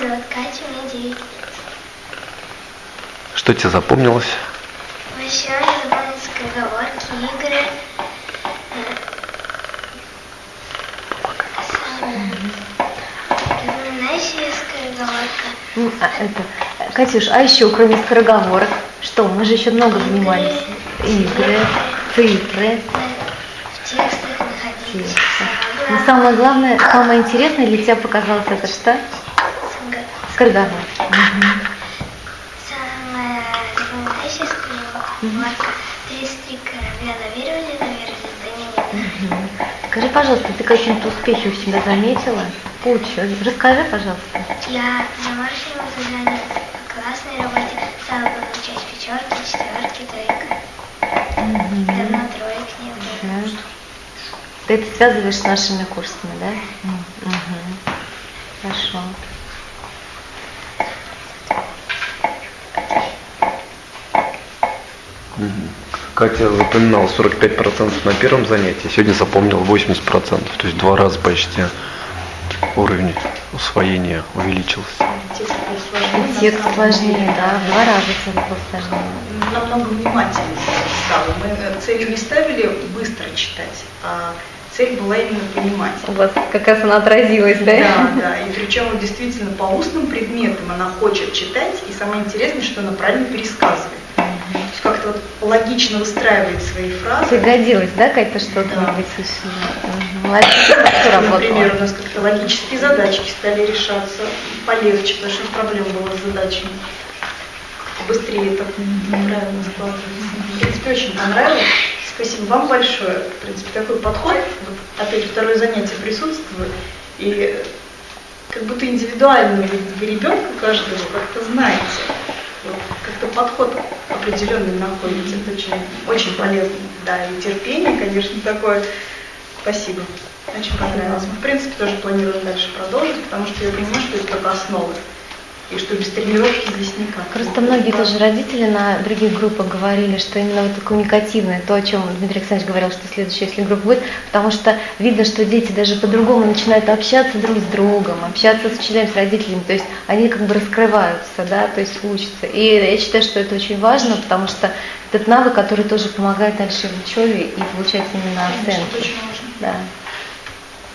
зовут Катя, мне 9 лет. Что тебе запомнилось? Еще мне запомнятся скороговорки, игры. Запоминающая скороговорка. Ну, а это, Катюш, а еще кроме скороговорок, что? Мы же еще много занимались. Игры, цифры. В текстах. Текстах. Но самое главное, самое интересное для тебя показалось это что? Мгм. Самая запоминающая скороговорка. 33 корабля да не нет. Мгм. Скажи, пожалуйста, ты какие-то успехи у себя заметила? Кучу. Расскажи, пожалуйста. Я домашнего задания по классной работе стала получать пятерки, четверки, тройка. Давно троек не было. Да. Ты это связываешь с нашими курсами, да? Мгм. Хорошо. Катя запоминала 45% на первом занятии, сегодня запомнила 80%, то есть два раза почти уровень усвоения увеличился. Текст сложнее, да, в два раза текст был сложнее. намного внимательнее стало. Мы э, целью не ставили быстро читать, а цель была именно понимать. У вас как раз она отразилась, да? Да, да. И причем действительно по устным предметам она хочет читать, и самое интересное, что она правильно пересказывает. Как-то вот логично выстраивает свои фразы. Пригодилось, да, Катя, что-то Да. быть. Молодец, работала. Например, у нас как-то логические задачки стали решаться полегче, потому что проблем было с задачами. Быстрее это правильно складывается. В принципе, очень понравилось. Спасибо вам большое. В принципе, такой подход, вот опять второе занятие присутствует, и как будто индивидуально вы ребенка каждого как-то знаете. Вот как-то подход определенный находите. Это очень, очень полезно. Да, и терпение, конечно, такое. Спасибо. Очень понравилось. В принципе, тоже планируем дальше продолжить, потому что я понимаю, что это только основы. И что без тренировки здесь никак. Просто многие тоже родители на других группах говорили, что именно вот коммуникативное, то, о чем Дмитрий Александрович говорил, что следующая, если группа будет, потому что видно, что дети даже по-другому начинают общаться друг с другом, общаться с учителями, с родителями, то есть они как бы раскрываются, да, то есть учатся. И я считаю, что это очень важно, потому что этот навык, который тоже помогает дальше в учебе и получать именно оценки. Да.